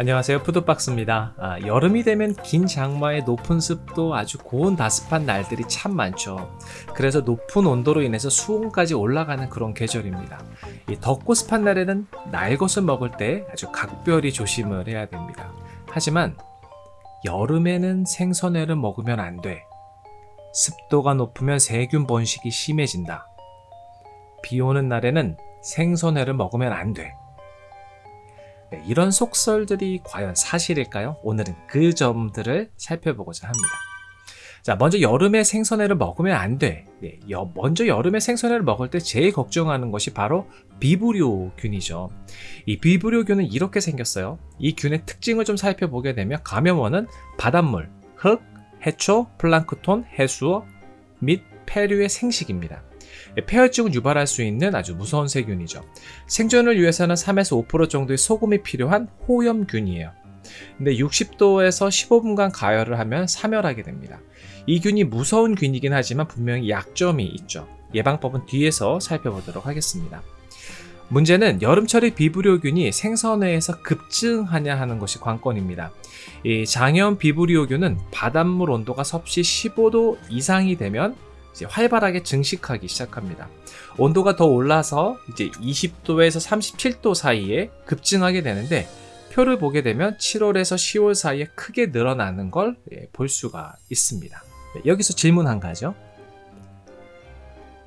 안녕하세요. 푸드박스입니다. 아, 여름이 되면 긴 장마에 높은 습도 아주 고온 다습한 날들이 참 많죠. 그래서 높은 온도로 인해서 수온까지 올라가는 그런 계절입니다. 이 덥고 습한 날에는 날것을 먹을 때 아주 각별히 조심을 해야 됩니다. 하지만 여름에는 생선회를 먹으면 안돼. 습도가 높으면 세균 번식이 심해진다. 비 오는 날에는 생선회를 먹으면 안돼 네, 이런 속설들이 과연 사실일까요? 오늘은 그 점들을 살펴보고자 합니다. 자, 먼저 여름에 생선회를 먹으면 안 돼. 네, 여, 먼저 여름에 생선회를 먹을 때 제일 걱정하는 것이 바로 비브리오균이죠. 이 비브리오균은 이렇게 생겼어요. 이 균의 특징을 좀 살펴보게 되면 감염원은 바닷물, 흙, 해초, 플랑크톤, 해수어 및 폐류의 생식입니다. 예, 폐혈증을 유발할 수 있는 아주 무서운 세균이죠. 생존을 위해서는 3에서 5% 정도의 소금이 필요한 호염균이에요. 근데 60도에서 15분간 가열을 하면 사멸하게 됩니다. 이 균이 무서운 균이긴 하지만 분명히 약점이 있죠. 예방법은 뒤에서 살펴보도록 하겠습니다. 문제는 여름철에 비브리오균이 생선회에서 급증하냐 하는 것이 관건입니다. 이 장염 비브리오균은 바닷물 온도가 섭씨 15도 이상이 되면 이제 활발하게 증식하기 시작합니다. 온도가 더 올라서 이제 20도에서 37도 사이에 급증하게 되는데 표를 보게 되면 7월에서 10월 사이에 크게 늘어나는 걸볼 예, 수가 있습니다. 네, 여기서 질문 한 가죠.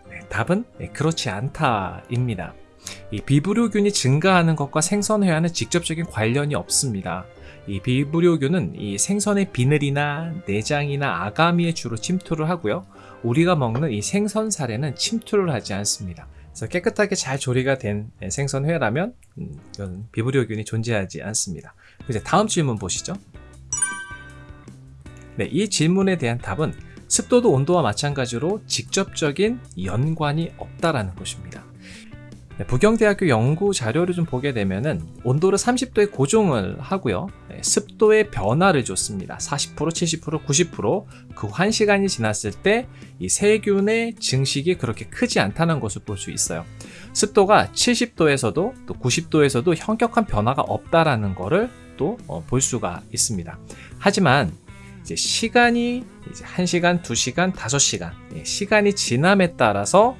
네, 답은 네, 그렇지 않다입니다. 이 비브리오균이 증가하는 것과 생선회와는 직접적인 관련이 없습니다. 이 비브리오균은 이 생선의 비늘이나 내장이나 아가미에 주로 침투를 하고요. 우리가 먹는 이 생선 살에는 침투를 하지 않습니다. 그래서 깨끗하게 잘 조리가 된 생선회라면 음, 이건 비브리오균이 존재하지 않습니다. 이제 다음 질문 보시죠. 네, 이 질문에 대한 답은 습도도 온도와 마찬가지로 직접적인 연관이 없다라는 것입니다. 네, 부경대학교 연구 자료를 좀 보게 되면은 온도를 30도에 고정을 하고요. 네, 습도의 변화를 줬습니다. 40%, 70%, 90%그 1시간이 지났을 때 이 세균의 증식이 그렇게 크지 않다는 것을 볼 수 있어요. 습도가 70도에서도 또 90도에서도 현격한 변화가 없다라는 것을 또볼 어, 수가 있습니다. 하지만 이제 시간이 이제 1시간, 2시간, 5시간 시간이 지남에 따라서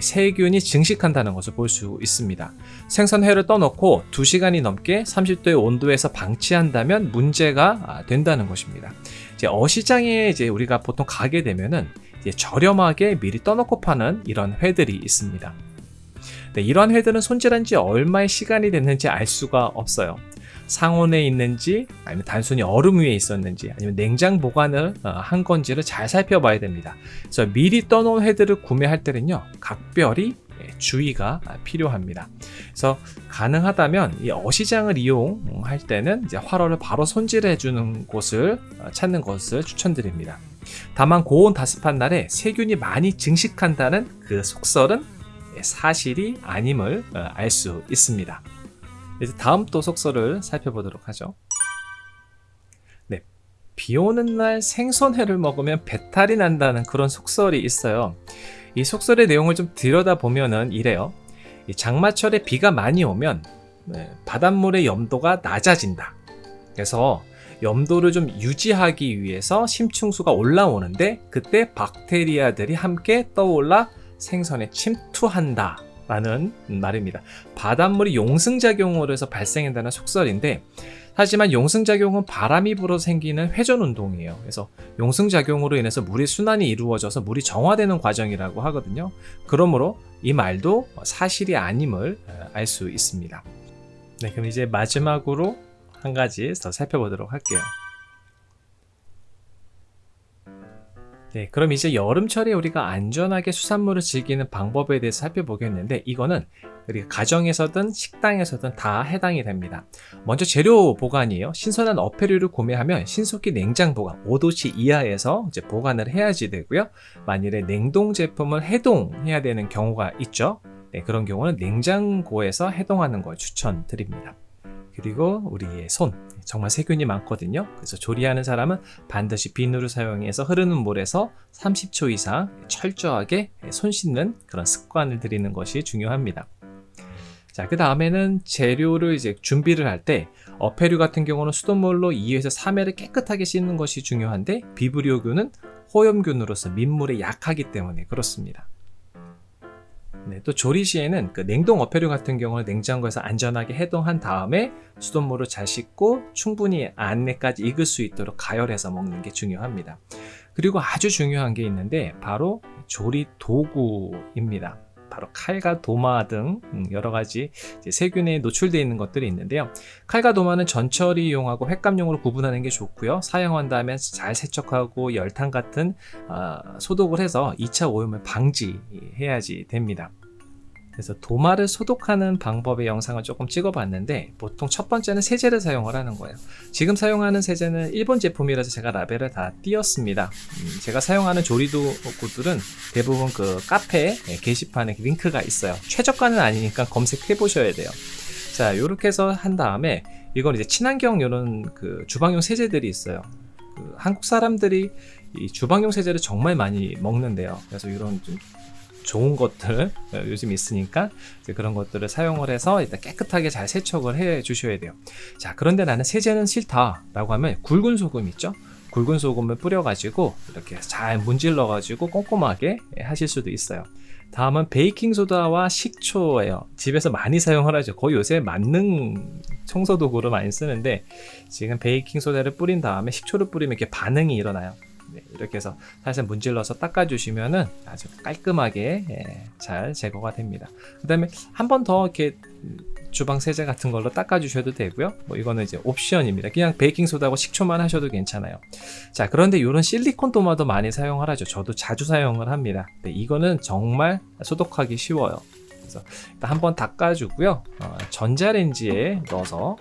세균이 증식한다는 것을 볼 수 있습니다. 생선회를 떠놓고 2시간이 넘게 30도의 온도에서 방치한다면 문제가 아, 된다는 것입니다. 이제 어시장에 이제 우리가 보통 가게 되면은 저렴하게 미리 떠놓고 파는 이런 회들이 있습니다. 네, 이러한 회들은 손질한 지 얼마의 시간이 됐는지 알 수가 없어요. 상온에 있는지 아니면 단순히 얼음 위에 있었는지 아니면 냉장 보관을 어, 한 건지를 잘 살펴봐야 됩니다. 그래서 미리 떠놓은 회들을 구매할 때는요 각별히 예, 주의가 필요합니다. 그래서 가능하다면 이 어시장을 이용할 때는 이제 활어를 바로 손질해 주는 곳을 어, 찾는 것을 추천드립니다. 다만 고온 다습한 날에 세균이 많이 증식한다는 그 속설은 예, 사실이 아님을 어, 알수 있습니다. 이제 다음 또 속설을 살펴보도록 하죠. 네, 비 오는 날 생선회를 먹으면 배탈이 난다는 그런 속설이 있어요. 이 속설의 내용을 좀 들여다보면 은 이래요. 장마철에 비가 많이 오면 네, 바닷물의 염도가 낮아진다. 그래서 염도를 좀 유지하기 위해서 심층수가 올라오는데 그때 박테리아들이 함께 떠올라 생선에 침투한다 라는 말입니다. 바닷물이 용승작용으로 해서 발생한다는 속설인데 하지만 용승작용은 바람이 불어 생기는 회전운동이에요. 그래서 용승작용으로 인해서 물의 순환이 이루어져서 물이 정화되는 과정이라고 하거든요. 그러므로 이 말도 사실이 아님을 알 수 있습니다. 네, 그럼 이제 마지막으로 한 가지 더 살펴보도록 할게요. 네, 그럼 이제 여름철에 우리가 안전하게 수산물을 즐기는 방법에 대해서 살펴보겠는데 이거는 우리 가정에서든 식당에서든 다 해당이 됩니다. 먼저 재료 보관이에요. 신선한 어패류를 구매하면 신속히 냉장 보관 5도씨 이하에서 이제 보관을 해야지 되고요. 만일에 냉동 제품을 해동해야 되는 경우가 있죠. 네, 그런 경우는 냉장고에서 해동하는 걸 추천드립니다. 그리고 우리의 손. 정말 세균이 많거든요. 그래서 조리하는 사람은 반드시 비누를 사용해서 흐르는 물에서 30초 이상 철저하게 손 씻는 그런 습관을 들이는 것이 중요합니다. 자, 그 다음에는 재료를 이제 준비를 할 때 어패류 같은 경우는 수돗물로 2에서 3회를 깨끗하게 씻는 것이 중요한데 비브리오균은 호염균으로서 민물에 약하기 때문에 그렇습니다. 네, 또 조리 시에는 그 냉동 어패류 같은 경우는 냉장고에서 안전하게 해동한 다음에 수돗물을 잘 씻고 충분히 안내까지 익을 수 있도록 가열해서 먹는 게 중요합니다. 그리고 아주 중요한 게 있는데 바로 조리 도구입니다. 바로 칼과 도마 등 음, 여러 가지 세균에 노출되어 있는 것들이 있는데요. 칼과 도마는 전처리 이용하고 횟감용으로 구분하는 게 좋고요. 사용한 다음에 잘 세척하고 열탕 같은 아, 소독을 해서 2차 오염을 방지해야지 됩니다. 그래서 도마를 소독하는 방법의 영상을 조금 찍어봤는데 보통 첫 번째는 세제를 사용을 하는 거예요. 지금 사용하는 세제는 일본 제품이라서 제가 라벨을 다 띄었습니다. 음, 제가 사용하는 조리도구들은 대부분 그 카페 게시판에 링크가 있어요. 최저가는 아니니까 검색해 보셔야 돼요. 자, 이렇게 해서 한 다음에 이건 이제 친환경 이런 그 주방용 세제들이 있어요. 그 한국 사람들이 이 주방용 세제를 정말 많이 먹는데요. 그래서 이런 좀 좋은 것들 어, 요즘 있으니까 그런 것들을 사용을 해서 일단 깨끗하게 잘 세척을 해 주셔야 돼요. 자 그런데 나는 세제는 싫다 라고 하면 굵은 소금 있죠? 굵은 소금을 뿌려 가지고 이렇게 잘 문질러 가지고 꼼꼼하게 하실 수도 있어요. 다음은 베이킹소다와 식초예요. 집에서 많이 사용을 하죠. 거의 요새 만능 청소도구로 많이 쓰는데 지금 베이킹소다를 뿌린 다음에 식초를 뿌리면 이렇게 반응이 일어나요 네, 이렇게 해서 살살 문질러서 닦아주시면은 아주 깔끔하게 예, 잘 제거가 됩니다. 그 다음에 한 번 더 이렇게 주방 세제 같은 걸로 닦아주셔도 되고요. 뭐 이거는 이제 옵션입니다. 그냥 베이킹 소다하고 식초만 하셔도 괜찮아요. 자 그런데 이런 실리콘 도마도 많이 사용을 하죠. 저도 자주 사용을 합니다. 네, 이거는 정말 소독하기 쉬워요. 그래서 한번 닦아주고요. 어, 전자레인지에 넣어서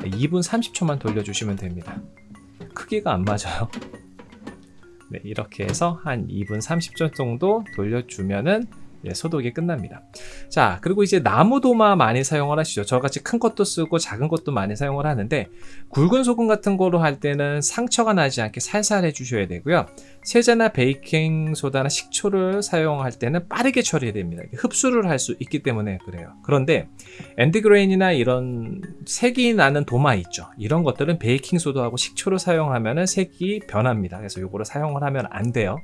2분 30초만 돌려주시면 됩니다. 크기가 안 맞아요. 네, 이렇게 해서 한 2분 30초 정도 돌려주면은 예, 소독이 끝납니다. 자, 그리고 이제 나무 도마 많이 사용을 하시죠. 저같이 큰 것도 쓰고 작은 것도 많이 사용을 하는데 굵은 소금 같은 거로 할 때는 상처가 나지 않게 살살 해주셔야 되고요. 세제나 베이킹 소다나 식초를 사용할 때는 빠르게 처리해야 됩니다. 흡수를 할 수 있기 때문에 그래요. 그런데 end grain이나 이런 색이 나는 도마 있죠. 이런 것들은 베이킹 소다하고 식초를 사용하면 색이 변합니다. 그래서 이거를 사용을 하면 안 돼요.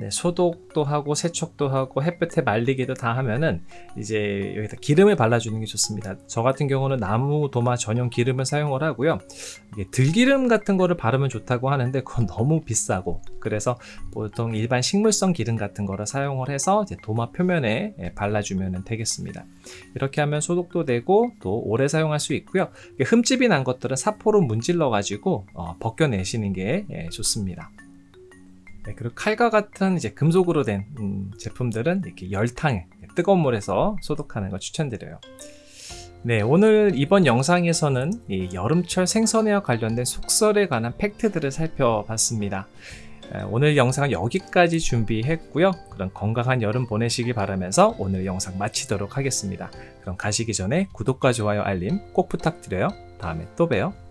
네, 소독도 하고 세척도 하고 햇볕에 말리기도 다 하면은 이제 여기다 기름을 발라주는 게 좋습니다. 저 같은 경우는 나무 도마 전용 기름을 사용을 하고요. 들기름 같은 거를 바르면 좋다고 하는데 그건 너무 비싸고 그래서 보통 일반 식물성 기름 같은 거를 사용을 해서 도마 표면에 예, 발라주면 되겠습니다. 이렇게 하면 소독도 되고 또 오래 사용할 수 있고요. 흠집이 난 것들은 사포로 문질러 가지고 어, 벗겨내시는 게 예, 좋습니다. 네, 그리고 칼과 같은 이제 금속으로 된 음, 제품들은 이렇게 열탕에 뜨거운 물에서 소독하는 걸 추천드려요. 네, 오늘 이번 영상에서는 여름철 생선회와 관련된 속설에 관한 팩트들을 살펴봤습니다. 오늘 영상은 여기까지 준비했고요. 그럼 건강한 여름 보내시기 바라면서 오늘 영상 마치도록 하겠습니다. 그럼 가시기 전에 구독과 좋아요 알림 꼭 부탁드려요. 다음에 또 봬요.